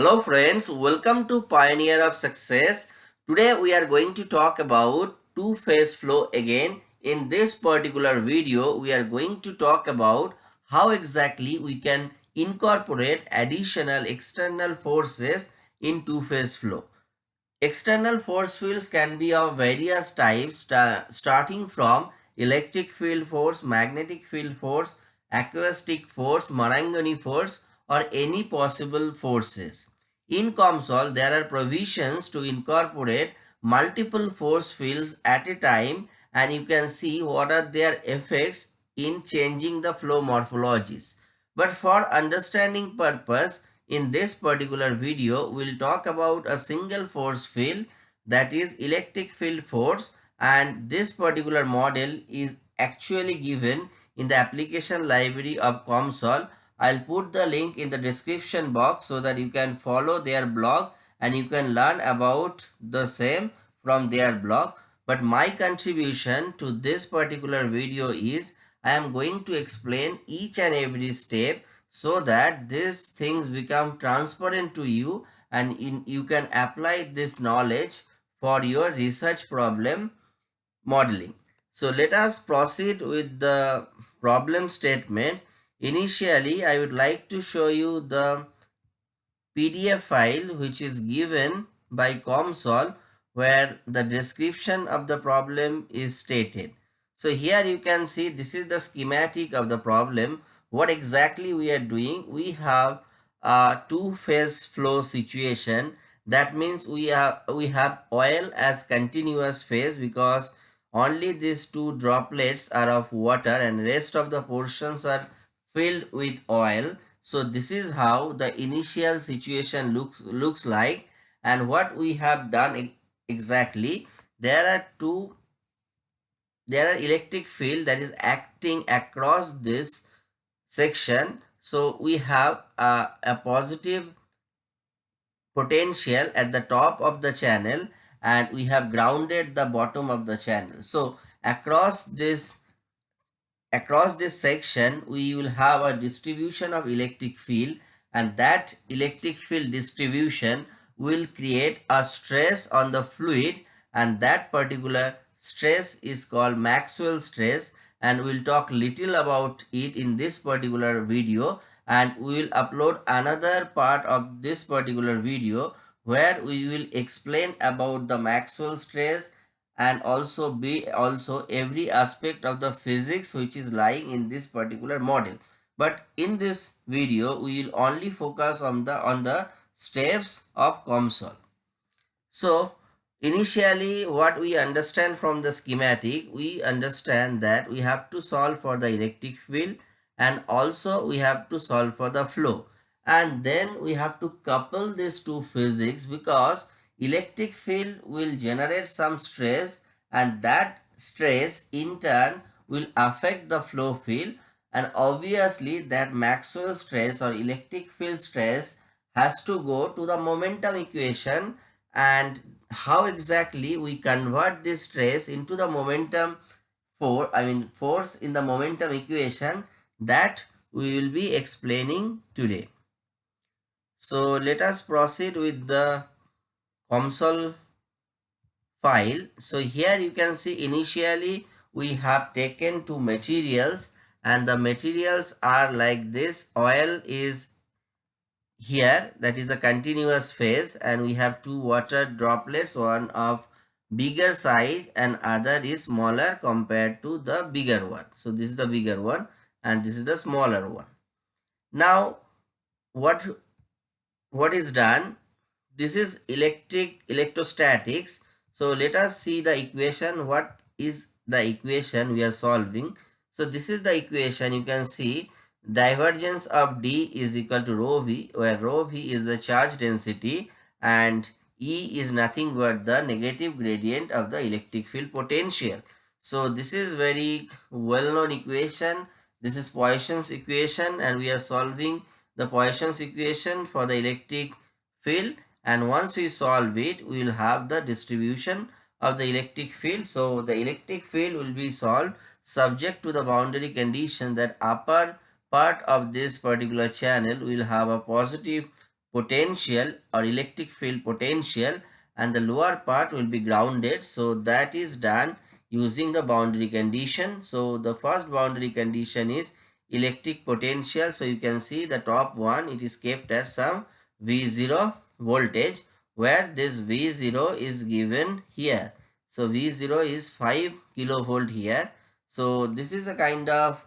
Hello friends, welcome to Pioneer of Success. Today we are going to talk about two-phase flow again. In this particular video, we are going to talk about how exactly we can incorporate additional external forces in two-phase flow. External force fields can be of various types starting from electric field force, magnetic field force, acoustic force, Marangoni force or any possible forces. In COMSOL, there are provisions to incorporate multiple force fields at a time and you can see what are their effects in changing the flow morphologies. But for understanding purpose, in this particular video, we'll talk about a single force field that is electric field force and this particular model is actually given in the application library of COMSOL I'll put the link in the description box so that you can follow their blog and you can learn about the same from their blog. But my contribution to this particular video is I am going to explain each and every step so that these things become transparent to you and in, you can apply this knowledge for your research problem modeling. So let us proceed with the problem statement Initially, I would like to show you the PDF file which is given by COMSOL where the description of the problem is stated. So here you can see this is the schematic of the problem. What exactly we are doing? We have a two-phase flow situation. That means we have we have oil as continuous phase because only these two droplets are of water and rest of the portions are filled with oil. So this is how the initial situation looks, looks like and what we have done exactly. There are two, there are electric field that is acting across this section. So we have a, a positive potential at the top of the channel and we have grounded the bottom of the channel. So across this across this section we will have a distribution of electric field and that electric field distribution will create a stress on the fluid and that particular stress is called Maxwell stress and we'll talk little about it in this particular video and we will upload another part of this particular video where we will explain about the Maxwell stress and also be also every aspect of the physics which is lying in this particular model but in this video we will only focus on the on the steps of COMSOL. So initially what we understand from the schematic we understand that we have to solve for the electric field and also we have to solve for the flow and then we have to couple these two physics because electric field will generate some stress and that stress in turn will affect the flow field and obviously that Maxwell stress or electric field stress has to go to the momentum equation and how exactly we convert this stress into the momentum for I mean force in the momentum equation that we will be explaining today. So let us proceed with the COMSOL file. So here you can see initially we have taken two materials and the materials are like this. Oil is here that is the continuous phase and we have two water droplets one of bigger size and other is smaller compared to the bigger one. So this is the bigger one and this is the smaller one. Now what what is done this is electric electrostatics. So let us see the equation. What is the equation we are solving? So this is the equation. You can see divergence of d is equal to rho v where rho v is the charge density and e is nothing but the negative gradient of the electric field potential. So this is very well known equation. This is Poisson's equation and we are solving the Poisson's equation for the electric field and once we solve it we will have the distribution of the electric field so the electric field will be solved subject to the boundary condition that upper part of this particular channel will have a positive potential or electric field potential and the lower part will be grounded. So that is done using the boundary condition. So the first boundary condition is electric potential. So you can see the top one, it is kept at some V0 voltage where this V0 is given here. So V0 is 5 kilovolt here. So this is a kind of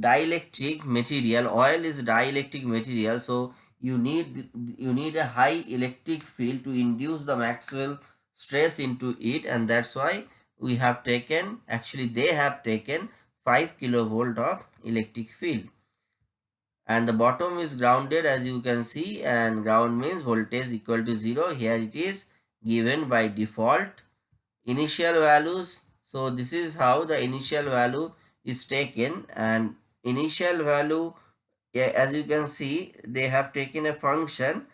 dielectric material. Oil is dielectric material. So you need you need a high electric field to induce the Maxwell stress into it and that's why we have taken actually they have taken 5 kilovolt of electric field and the bottom is grounded as you can see and ground means voltage equal to 0 here it is given by default. Initial values. So this is how the initial value is taken. And initial value as you can see they have taken a function.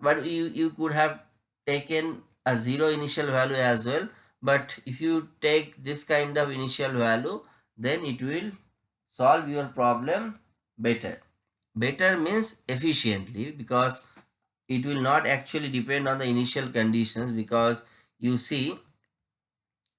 But you you could have taken a zero initial value as well. But if you take this kind of initial value then it will solve your problem better better means efficiently because it will not actually depend on the initial conditions because you see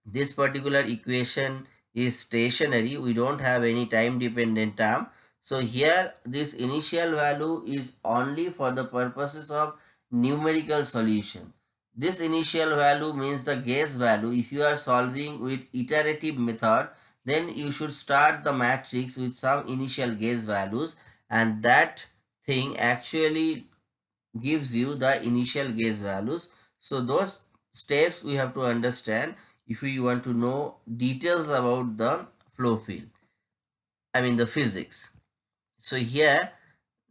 this particular equation is stationary. We don't have any time dependent term. So here this initial value is only for the purposes of numerical solution. This initial value means the guess value. If you are solving with iterative method then you should start the matrix with some initial guess values and that thing actually gives you the initial guess values. So those steps we have to understand if we want to know details about the flow field. I mean the physics. So here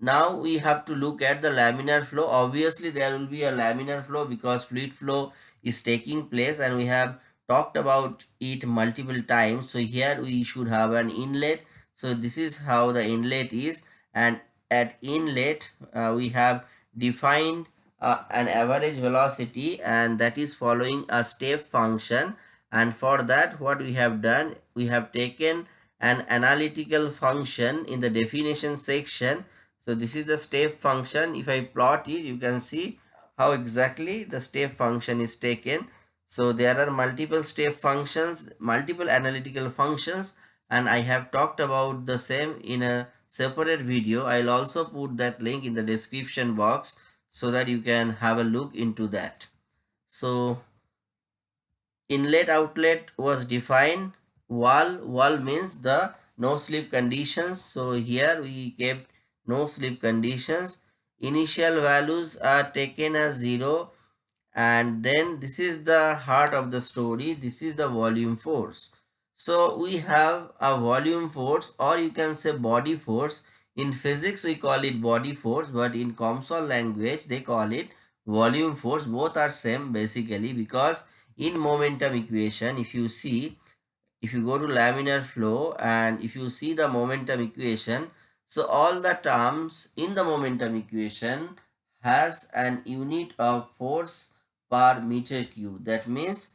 now we have to look at the laminar flow. Obviously there will be a laminar flow because fluid flow is taking place and we have talked about it multiple times. So here we should have an inlet. So this is how the inlet is and at inlet uh, we have defined uh, an average velocity and that is following a step function. And for that what we have done we have taken an analytical function in the definition section. So this is the step function. If i plot it you can see how exactly the step function is taken. So there are multiple step functions multiple analytical functions and i have talked about the same in a separate video. I'll also put that link in the description box so that you can have a look into that. So inlet outlet was defined. Wall, wall means the no slip conditions. So here we kept no slip conditions. Initial values are taken as 0 and then this is the heart of the story. This is the volume force. So we have a volume force or you can say body force. In physics we call it body force but in COMSOL language they call it volume force. Both are same basically because in momentum equation if you see if you go to laminar flow and if you see the momentum equation so all the terms in the momentum equation has an unit of force per meter cube that means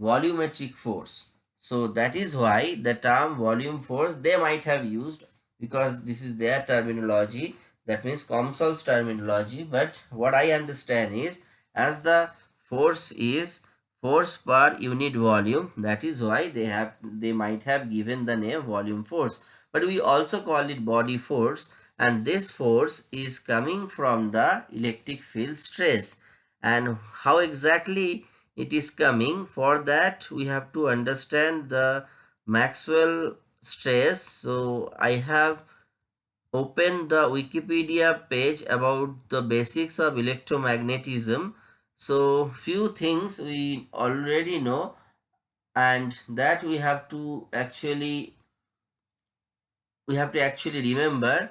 volumetric force so that is why the term volume force they might have used because this is their terminology. That means COMSOL's terminology. But what I understand is as the force is force per unit volume that is why they have they might have given the name volume force but we also call it body force and this force is coming from the electric field stress and how exactly it is coming. For that we have to understand the maxwell stress. So i have opened the wikipedia page about the basics of electromagnetism. So few things we already know and that we have to actually we have to actually remember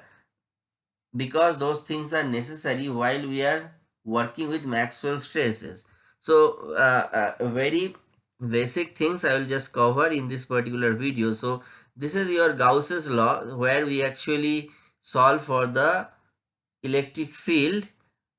because those things are necessary while we are working with maxwell stresses so uh, uh, very basic things I will just cover in this particular video. So this is your Gauss's law where we actually solve for the electric field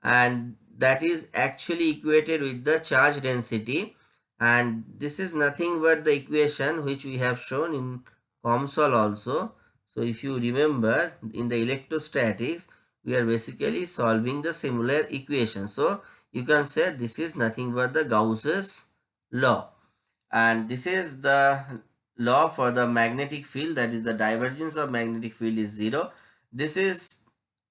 and that is actually equated with the charge density and this is nothing but the equation which we have shown in COMSOL also. So if you remember in the electrostatics we are basically solving the similar equation. So you can say this is nothing but the Gauss's law. And this is the law for the magnetic field that is the divergence of magnetic field is zero. This is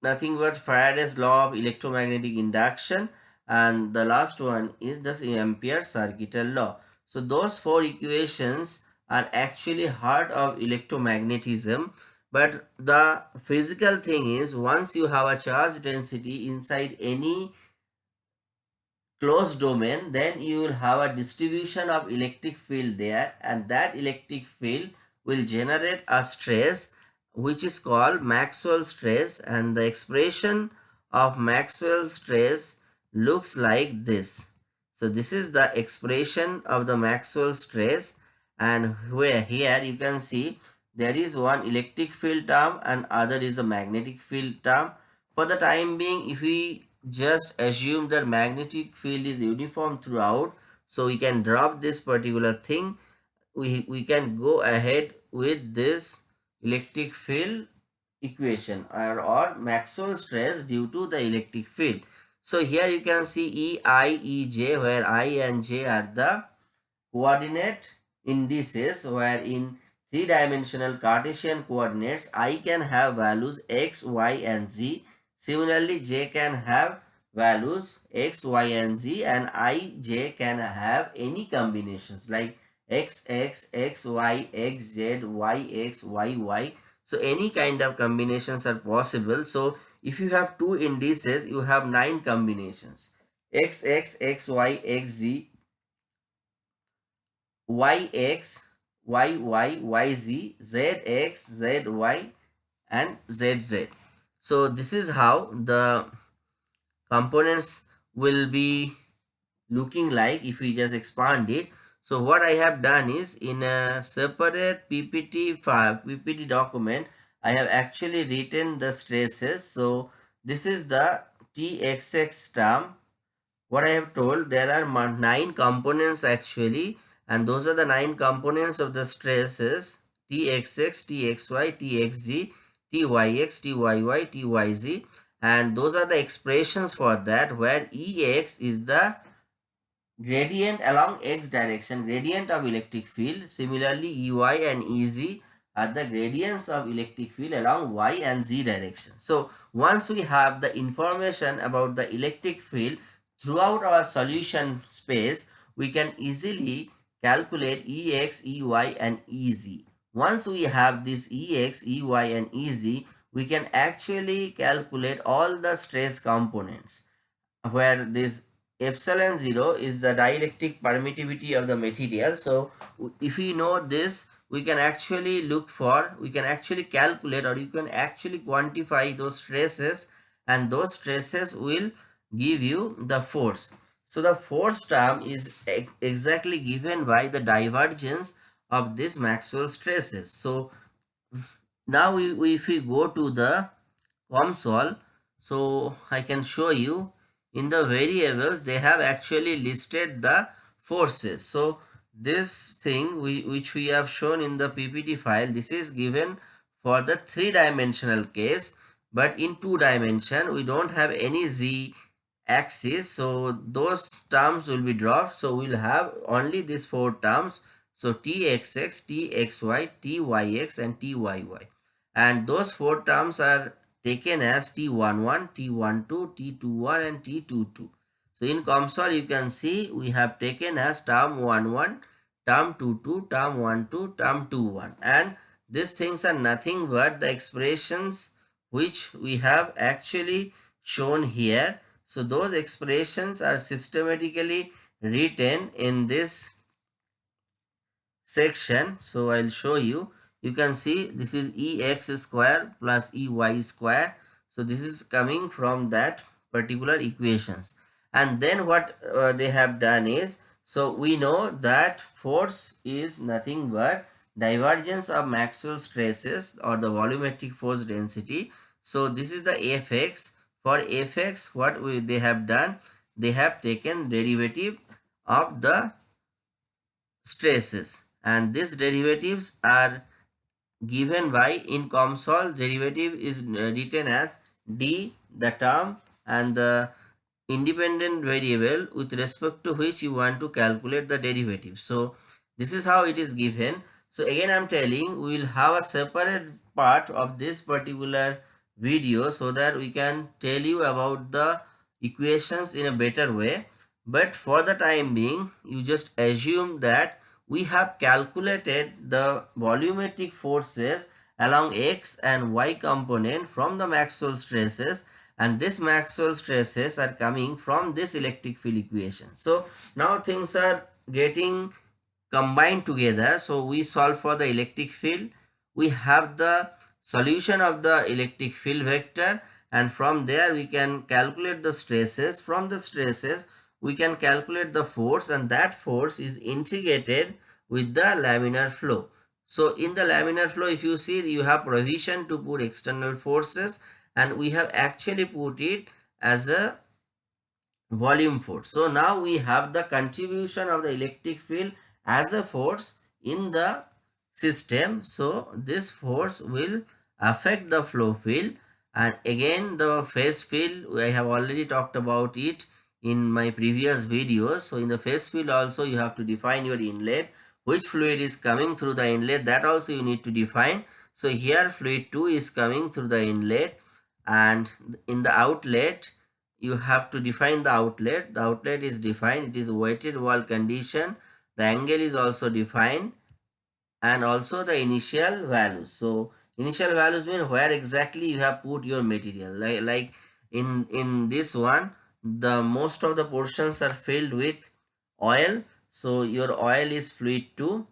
nothing but Faraday's law of electromagnetic induction and the last one is the Ampere circuital law. So those four equations are actually heart of electromagnetism but the physical thing is once you have a charge density inside any closed domain then you will have a distribution of electric field there and that electric field will generate a stress which is called Maxwell stress and the expression of Maxwell stress looks like this. So this is the expression of the Maxwell stress and where here you can see there is one electric field term and other is a magnetic field term. For the time being if we just assume that magnetic field is uniform throughout so we can drop this particular thing we, we can go ahead with this electric field equation or, or Maxwell stress due to the electric field. So here you can see E, I, E, J where I and J are the coordinate indices where in three-dimensional Cartesian coordinates I can have values x, y and z. Similarly J can have values x, y and z and I, J can have any combinations like x, x, x, y, x, z, y, x, y, y. So any kind of combinations are possible. So if you have two indices, you have nine combinations. x, x, x, y, x, z, y, x, y, y, y, z, z, x, z, y and z, z. So this is how the components will be looking like if we just expand it. So what I have done is in a separate PPT file, PPT document, I have actually written the stresses. So this is the TXX term. What I have told, there are nine components actually and those are the nine components of the stresses TXX, TXY, TXZ, TYX, TYY, TYZ and those are the expressions for that where EX is the gradient along x direction gradient of electric field. Similarly ey and ez are the gradients of electric field along y and z direction. So once we have the information about the electric field throughout our solution space we can easily calculate ex ey and ez once we have this ex ey and ez we can actually calculate all the stress components where this epsilon 0 is the dielectric permittivity of the material. So if we know this, we can actually look for, we can actually calculate or you can actually quantify those stresses and those stresses will give you the force. So the force term is exactly given by the divergence of this Maxwell stresses. So now we, if we go to the COMSOL, so I can show you in the variables they have actually listed the forces. So this thing we, which we have shown in the ppt file this is given for the three dimensional case but in two dimension we don't have any z axis. So those terms will be dropped. So we'll have only these four terms so txx txy tyx and tyy and those four terms are taken as T11, T12, T21 and T22. So in COMSOL you can see we have taken as term 11, term 22, term 12, term 21 and these things are nothing but the expressions which we have actually shown here. So those expressions are systematically written in this section. So I'll show you. You can see this is ex square plus ey square. So this is coming from that particular equations. And then what uh, they have done is so we know that force is nothing but divergence of Maxwell stresses or the volumetric force density. So this is the fx for fx what we, they have done they have taken derivative of the stresses and these derivatives are given by in COMSOL derivative is uh, written as d the term and the independent variable with respect to which you want to calculate the derivative. So this is how it is given. So again I'm telling we will have a separate part of this particular video so that we can tell you about the equations in a better way. But for the time being you just assume that we have calculated the volumetric forces along x and y component from the Maxwell stresses and this Maxwell stresses are coming from this electric field equation. So now things are getting combined together. So we solve for the electric field. We have the solution of the electric field vector and from there we can calculate the stresses. From the stresses we can calculate the force and that force is integrated with the laminar flow. So in the laminar flow if you see you have provision to put external forces and we have actually put it as a volume force. So now we have the contribution of the electric field as a force in the system. So this force will affect the flow field and again the phase field I have already talked about it in my previous videos. So in the phase field also you have to define your inlet which fluid is coming through the inlet that also you need to define. So here fluid 2 is coming through the inlet and in the outlet you have to define the outlet. The outlet is defined it is wetted wall condition. The angle is also defined and also the initial values. So initial values mean where exactly you have put your material. Like, like in in this one the most of the portions are filled with oil so your oil is fluid 2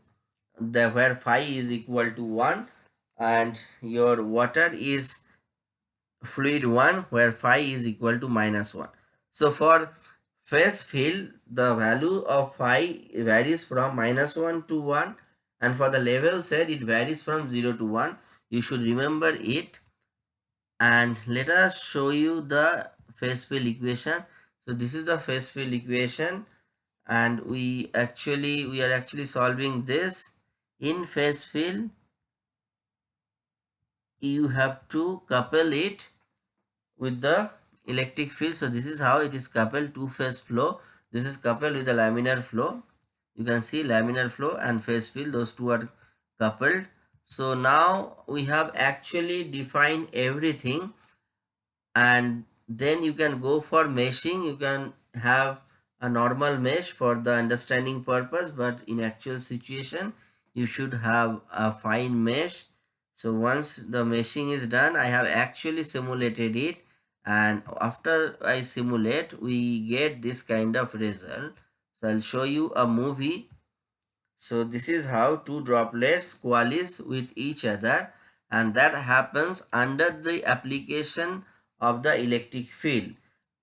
the where phi is equal to 1 and your water is fluid 1 where phi is equal to minus 1. So for phase field the value of phi varies from minus 1 to 1 and for the level set it varies from 0 to 1. You should remember it and let us show you the phase field equation. So this is the phase field equation and we actually we are actually solving this in phase field you have to couple it with the electric field. So this is how it is coupled two phase flow. This is coupled with the laminar flow. You can see laminar flow and phase field those two are coupled. So now we have actually defined everything and then you can go for meshing. You can have a normal mesh for the understanding purpose but in actual situation you should have a fine mesh. So once the meshing is done i have actually simulated it and after i simulate we get this kind of result. So i'll show you a movie. So this is how two droplets coalesce with each other and that happens under the application of the electric field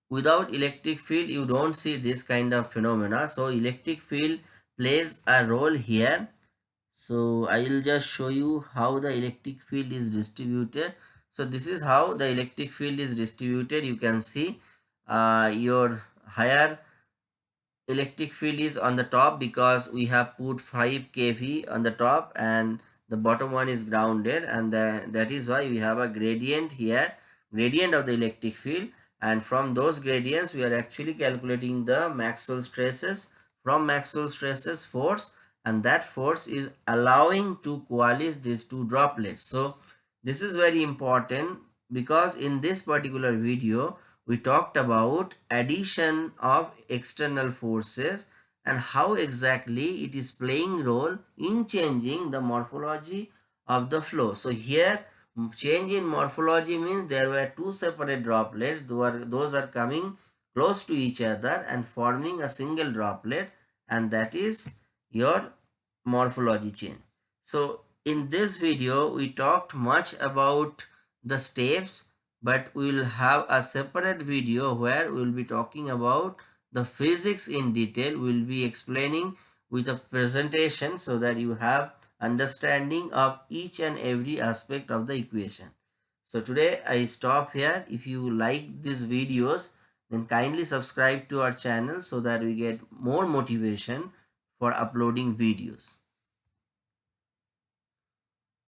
without electric field you don't see this kind of phenomena. So electric field plays a role here. So i will just show you how the electric field is distributed. So this is how the electric field is distributed. You can see uh, your higher electric field is on the top because we have put 5 kV on the top and the bottom one is grounded. And the, that is why we have a gradient here gradient of the electric field and from those gradients we are actually calculating the Maxwell stresses from Maxwell stresses force and that force is allowing to coalesce these two droplets so this is very important because in this particular video we talked about addition of external forces and how exactly it is playing role in changing the morphology of the flow. So here change in morphology means there were two separate droplets those are coming close to each other and forming a single droplet and that is your morphology change. So in this video, we talked much about the steps, but we will have a separate video where we will be talking about the physics in detail. We will be explaining with a presentation so that you have understanding of each and every aspect of the equation. So today I stop here. If you like these videos, then kindly subscribe to our channel so that we get more motivation for uploading videos.